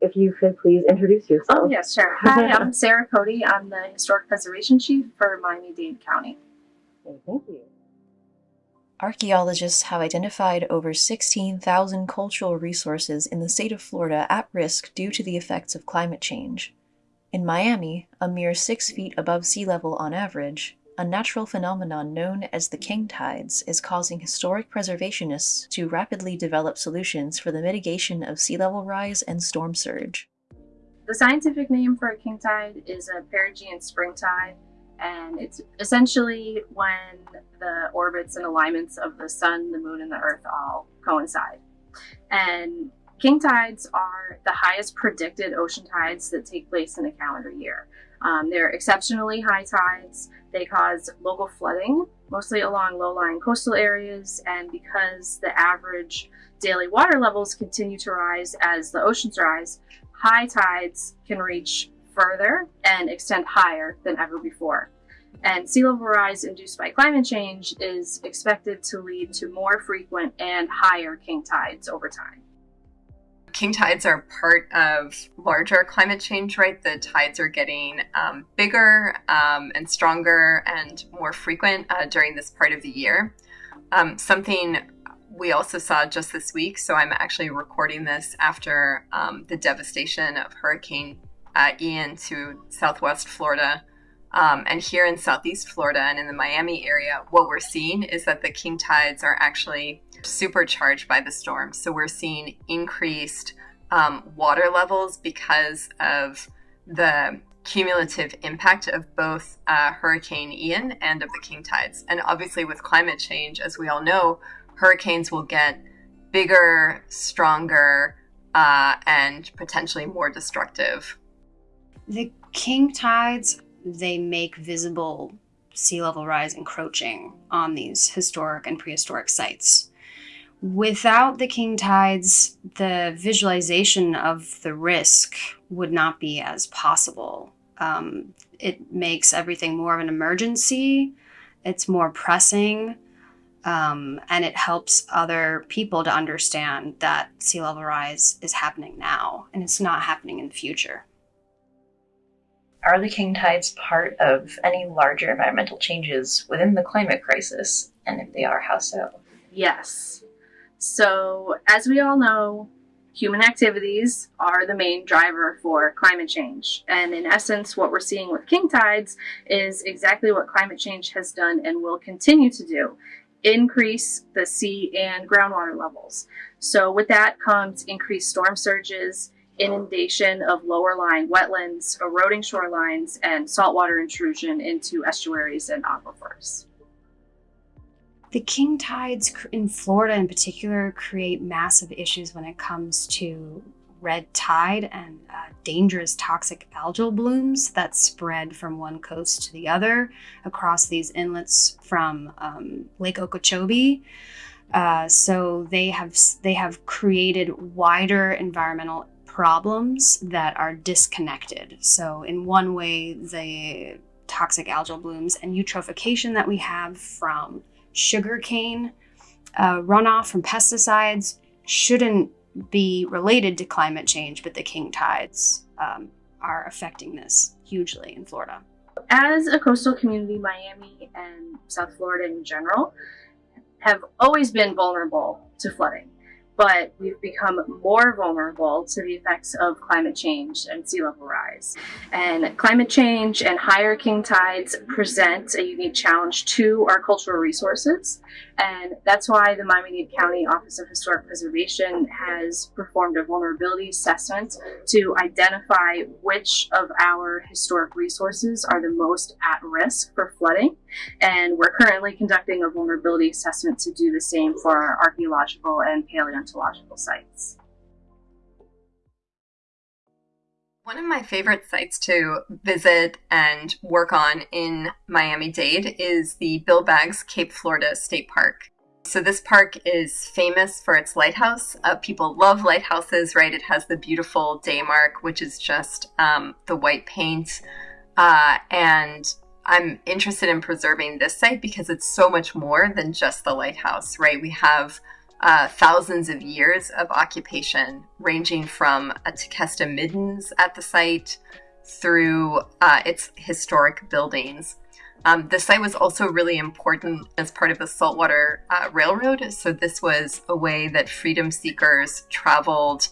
if you could please introduce yourself. Oh, yes, sure. Hi, I'm Sarah Cody. I'm the Historic Preservation Chief for Miami-Dade County. Thank you. Archaeologists have identified over 16,000 cultural resources in the state of Florida at risk due to the effects of climate change. In Miami, a mere six feet above sea level on average, a natural phenomenon known as the king tides is causing historic preservationists to rapidly develop solutions for the mitigation of sea level rise and storm surge. The scientific name for a king tide is a perigean spring tide, and it's essentially when the orbits and alignments of the sun, the moon, and the earth all coincide. And king tides are the highest predicted ocean tides that take place in a calendar year. Um, they're exceptionally high tides. They cause local flooding, mostly along low-lying coastal areas, and because the average daily water levels continue to rise as the oceans rise, high tides can reach further and extend higher than ever before. And sea level rise induced by climate change is expected to lead to more frequent and higher king tides over time. King tides are part of larger climate change, right? The tides are getting um, bigger um, and stronger and more frequent uh, during this part of the year. Um, something we also saw just this week, so I'm actually recording this after um, the devastation of Hurricane uh, Ian to southwest Florida. Um, and here in southeast Florida and in the Miami area, what we're seeing is that the king tides are actually supercharged by the storm. So we're seeing increased um, water levels because of the cumulative impact of both uh, Hurricane Ian and of the king tides. And obviously, with climate change, as we all know, hurricanes will get bigger, stronger, uh, and potentially more destructive. The king tides, they make visible sea level rise encroaching on these historic and prehistoric sites. Without the king tides, the visualization of the risk would not be as possible. Um, it makes everything more of an emergency. It's more pressing. Um, and it helps other people to understand that sea level rise is happening now and it's not happening in the future. Are the king tides part of any larger environmental changes within the climate crisis? And if they are, how so? Yes. So, as we all know, human activities are the main driver for climate change. And in essence, what we're seeing with king tides is exactly what climate change has done and will continue to do increase the sea and groundwater levels. So, with that comes increased storm surges, inundation of lower lying wetlands, eroding shorelines, and saltwater intrusion into estuaries and aquifers. The king tides in Florida in particular create massive issues when it comes to red tide and uh, dangerous toxic algal blooms that spread from one coast to the other across these inlets from um, Lake Okeechobee. Uh, so they have they have created wider environmental problems that are disconnected. So in one way, the toxic algal blooms and eutrophication that we have from sugarcane uh, runoff from pesticides shouldn't be related to climate change, but the king tides um, are affecting this hugely in Florida. As a coastal community, Miami and South Florida in general have always been vulnerable to flooding but we've become more vulnerable to the effects of climate change and sea level rise. And climate change and higher king tides present a unique challenge to our cultural resources. And that's why the Miami-Dade County Office of Historic Preservation has performed a vulnerability assessment to identify which of our historic resources are the most at risk for flooding. And we're currently conducting a vulnerability assessment to do the same for our archaeological and paleontological sites. One of my favorite sites to visit and work on in Miami Dade is the Bill Baggs Cape Florida State Park. So this park is famous for its lighthouse. Uh, people love lighthouses, right? It has the beautiful daymark, which is just um, the white paint. Uh, and I'm interested in preserving this site because it's so much more than just the lighthouse, right? We have uh, thousands of years of occupation, ranging from a Tequesta middens at the site through uh, its historic buildings. Um, the site was also really important as part of the Saltwater uh, Railroad. So, this was a way that freedom seekers traveled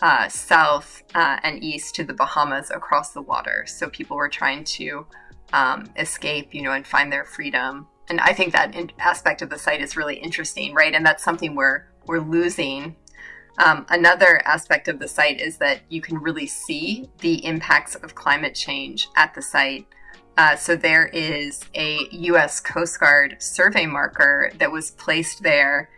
uh, south uh, and east to the Bahamas across the water. So, people were trying to um, escape, you know, and find their freedom. And I think that aspect of the site is really interesting, right? And that's something we're we're losing. Um, another aspect of the site is that you can really see the impacts of climate change at the site. Uh, so there is a U.S. Coast Guard survey marker that was placed there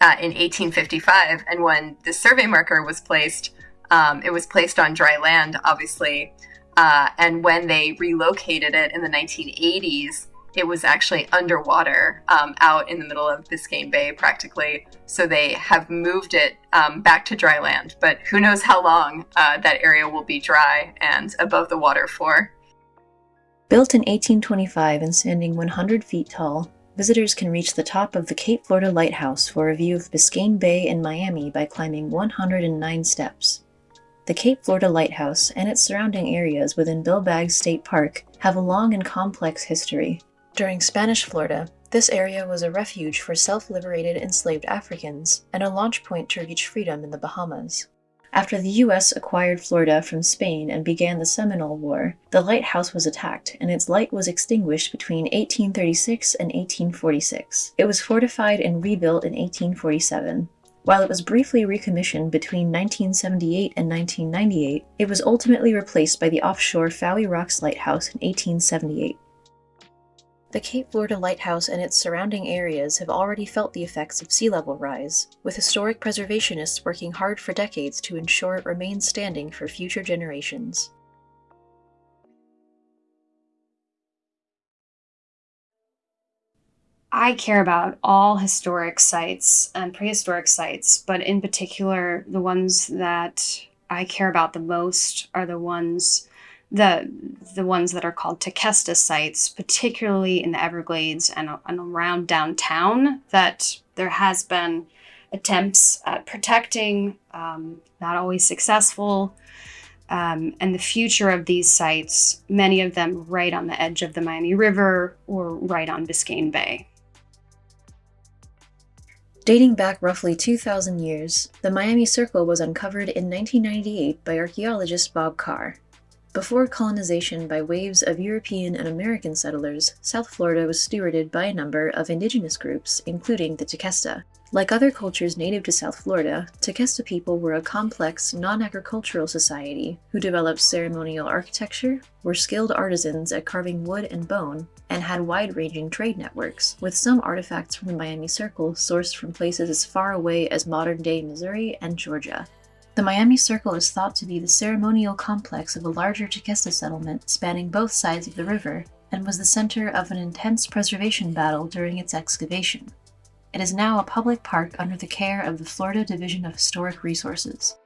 uh, in 1855, and when the survey marker was placed, um, it was placed on dry land, obviously. Uh, and when they relocated it in the 1980s, it was actually underwater um, out in the middle of Biscayne Bay practically. So they have moved it um, back to dry land, but who knows how long uh, that area will be dry and above the water for. Built in 1825 and standing 100 feet tall, visitors can reach the top of the Cape Florida Lighthouse for a view of Biscayne Bay and Miami by climbing 109 steps. The Cape Florida Lighthouse and its surrounding areas within Bill Baggs State Park have a long and complex history. During Spanish Florida, this area was a refuge for self-liberated enslaved Africans and a launch point to reach freedom in the Bahamas. After the U.S. acquired Florida from Spain and began the Seminole War, the lighthouse was attacked and its light was extinguished between 1836 and 1846. It was fortified and rebuilt in 1847. While it was briefly recommissioned between 1978 and 1998, it was ultimately replaced by the offshore Fowey Rocks Lighthouse in 1878. The Cape Florida Lighthouse and its surrounding areas have already felt the effects of sea level rise, with historic preservationists working hard for decades to ensure it remains standing for future generations. I care about all historic sites and prehistoric sites, but in particular, the ones that I care about the most are the ones the the ones that are called Tequesta sites, particularly in the Everglades and, and around downtown. That there has been attempts at protecting, um, not always successful. Um, and the future of these sites, many of them right on the edge of the Miami River or right on Biscayne Bay. Dating back roughly 2,000 years, the Miami Circle was uncovered in 1998 by archaeologist Bob Carr. Before colonization by waves of European and American settlers, South Florida was stewarded by a number of indigenous groups, including the Tequesta. Like other cultures native to South Florida, Tequesta people were a complex, non-agricultural society who developed ceremonial architecture, were skilled artisans at carving wood and bone, and had wide-ranging trade networks, with some artifacts from the Miami Circle sourced from places as far away as modern-day Missouri and Georgia. The Miami Circle is thought to be the ceremonial complex of a larger Tequesta settlement spanning both sides of the river, and was the center of an intense preservation battle during its excavation. It is now a public park under the care of the Florida Division of Historic Resources.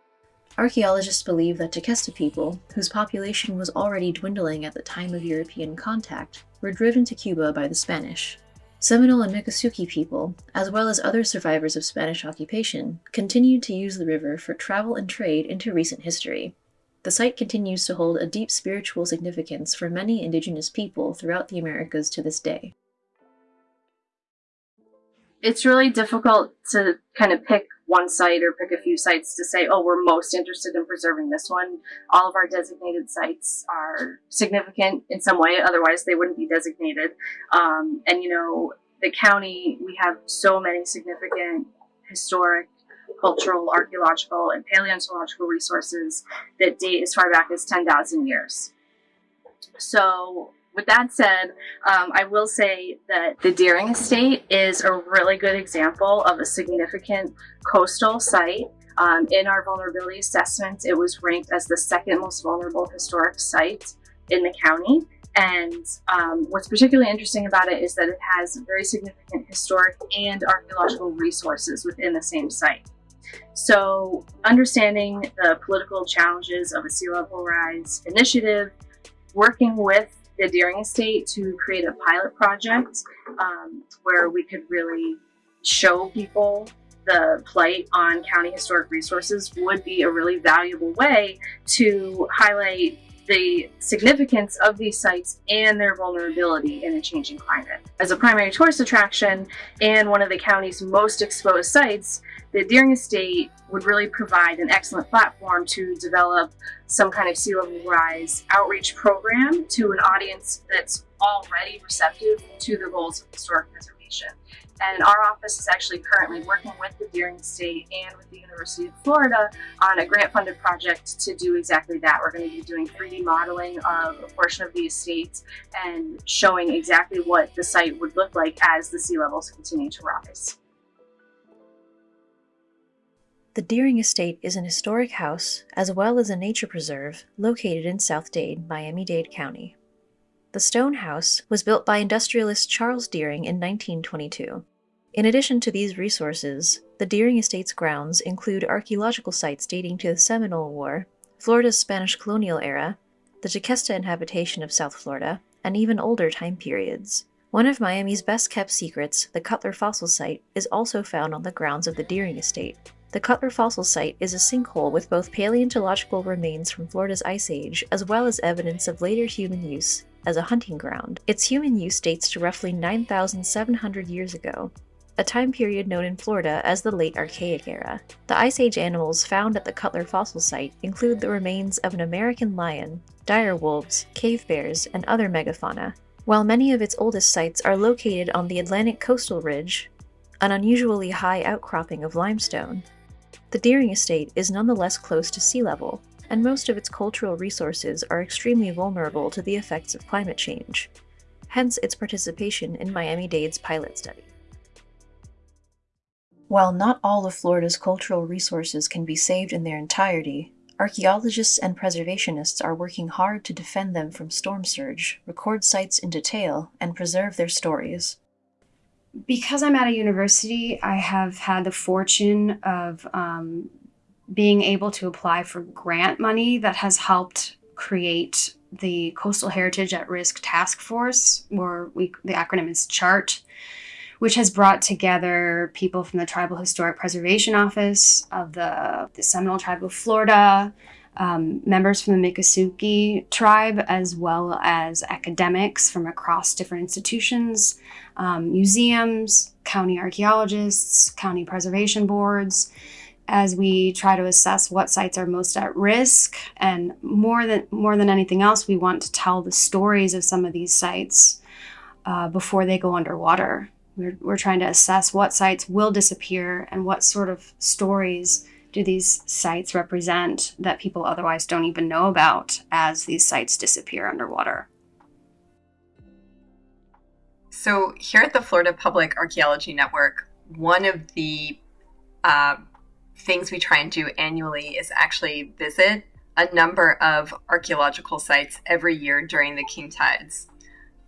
Archaeologists believe that Tequesta people, whose population was already dwindling at the time of European contact, were driven to Cuba by the Spanish. Seminole and Miccosukee people, as well as other survivors of Spanish occupation, continued to use the river for travel and trade into recent history. The site continues to hold a deep spiritual significance for many indigenous people throughout the Americas to this day. It's really difficult to kind of pick one site or pick a few sites to say, oh, we're most interested in preserving this one. All of our designated sites are significant in some way, otherwise they wouldn't be designated. Um, and you know, the county, we have so many significant historic, cultural, archaeological, and paleontological resources that date as far back as 10,000 years. So with that said, um, I will say that the Deering Estate is a really good example of a significant coastal site. Um, in our vulnerability assessment, it was ranked as the second most vulnerable historic site in the county. And um, what's particularly interesting about it is that it has very significant historic and archaeological resources within the same site. So understanding the political challenges of a sea level rise initiative, working with the Deering Estate to create a pilot project um, where we could really show people the plight on county historic resources would be a really valuable way to highlight the significance of these sites and their vulnerability in a changing climate. As a primary tourist attraction and one of the county's most exposed sites, the Deering Estate would really provide an excellent platform to develop some kind of sea level rise outreach program to an audience that's already receptive to the goals of historic preservation. And our office is actually currently working with the Deering Estate and with the University of Florida on a grant funded project to do exactly that. We're going to be doing 3D modeling of a portion of the estates and showing exactly what the site would look like as the sea levels continue to rise. The Deering Estate is an historic house as well as a nature preserve located in South Dade, Miami Dade County. The stone house was built by industrialist Charles Deering in 1922. In addition to these resources, the Deering Estate's grounds include archaeological sites dating to the Seminole War, Florida's Spanish colonial era, the Tequesta inhabitation of South Florida, and even older time periods. One of Miami's best kept secrets, the Cutler Fossil Site, is also found on the grounds of the Deering Estate. The Cutler Fossil Site is a sinkhole with both paleontological remains from Florida's Ice Age as well as evidence of later human use as a hunting ground. Its human use dates to roughly 9,700 years ago, a time period known in Florida as the Late Archaic Era. The Ice Age animals found at the Cutler Fossil Site include the remains of an American lion, dire wolves, cave bears, and other megafauna. While many of its oldest sites are located on the Atlantic coastal ridge, an unusually high outcropping of limestone, the Deering Estate is nonetheless close to sea level, and most of its cultural resources are extremely vulnerable to the effects of climate change, hence its participation in Miami Dade's pilot study. While not all of Florida's cultural resources can be saved in their entirety, archaeologists and preservationists are working hard to defend them from storm surge, record sites in detail, and preserve their stories. Because I'm at a university, I have had the fortune of um, being able to apply for grant money that has helped create the Coastal Heritage at Risk Task Force, or we, the acronym is CHART, which has brought together people from the Tribal Historic Preservation Office of the, the Seminole Tribe of Florida, um, members from the Miccosukee tribe, as well as academics from across different institutions, um, museums, county archaeologists, county preservation boards, as we try to assess what sites are most at risk. And more than more than anything else, we want to tell the stories of some of these sites uh, before they go underwater. We're, we're trying to assess what sites will disappear and what sort of stories do these sites represent that people otherwise don't even know about as these sites disappear underwater. So, here at the Florida Public Archaeology Network, one of the uh, things we try and do annually is actually visit a number of archaeological sites every year during the king tides.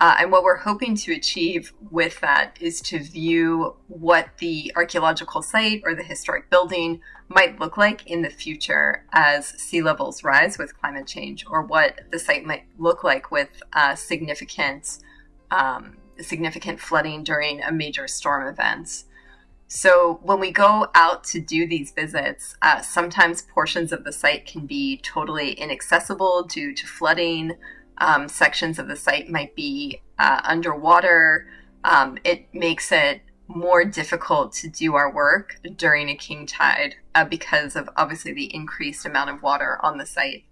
Uh, and what we're hoping to achieve with that is to view what the archaeological site or the historic building might look like in the future as sea levels rise with climate change, or what the site might look like with uh, significant um, significant flooding during a major storm event. So when we go out to do these visits, uh, sometimes portions of the site can be totally inaccessible due to flooding. Um, sections of the site might be uh, underwater. Um, it makes it more difficult to do our work during a king tide uh, because of obviously the increased amount of water on the site.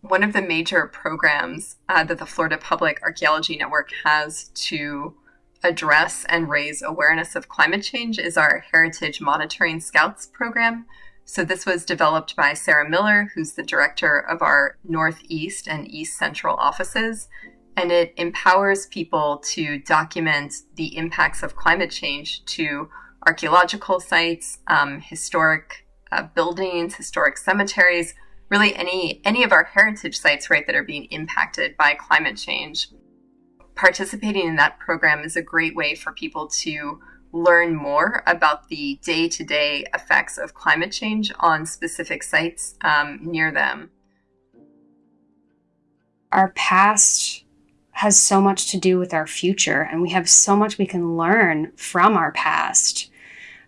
One of the major programs uh, that the Florida Public Archaeology Network has to address and raise awareness of climate change is our Heritage Monitoring Scouts program. So, this was developed by Sarah Miller, who's the director of our Northeast and East Central offices. And it empowers people to document the impacts of climate change to archaeological sites, um, historic uh, buildings, historic cemeteries, really any any of our heritage sites, right, that are being impacted by climate change participating in that program is a great way for people to learn more about the day to day effects of climate change on specific sites um, near them. Our past has so much to do with our future, and we have so much we can learn from our past.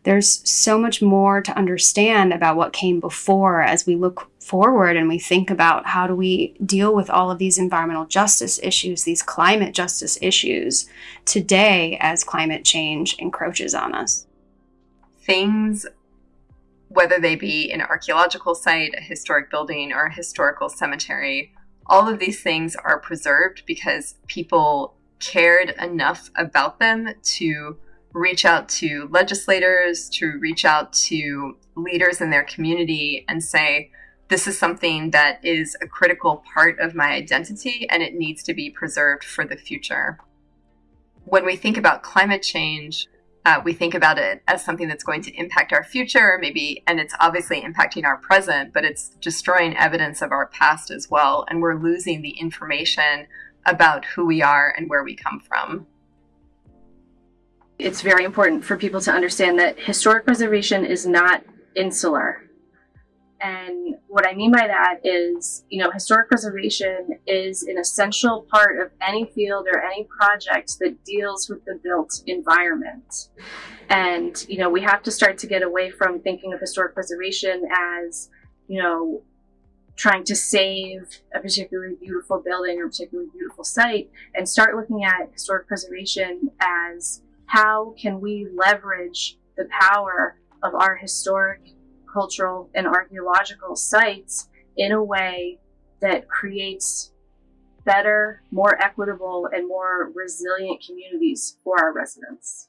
there's so much more to understand about what came before as we look forward and we think about how do we deal with all of these environmental justice issues, these climate justice issues today as climate change encroaches on us. Things, whether they be an archaeological site, a historic building, or a historical cemetery, all of these things are preserved because people cared enough about them to reach out to legislators, to reach out to leaders in their community and say, this is something that is a critical part of my identity and it needs to be preserved for the future. When we think about climate change, uh, we think about it as something that's going to impact our future, maybe, and it's obviously impacting our present, but it's destroying evidence of our past as well. And we're losing the information about who we are and where we come from. It's very important for people to understand that historic preservation is not insular. And what I mean by that is, you know, historic preservation is an essential part of any field or any project that deals with the built environment. And, you know, we have to start to get away from thinking of historic preservation as, you know, trying to save a particularly beautiful building or particularly beautiful site and start looking at historic preservation as how can we leverage the power of our historic, cultural, and archaeological sites in a way that creates better, more equitable, and more resilient communities for our residents.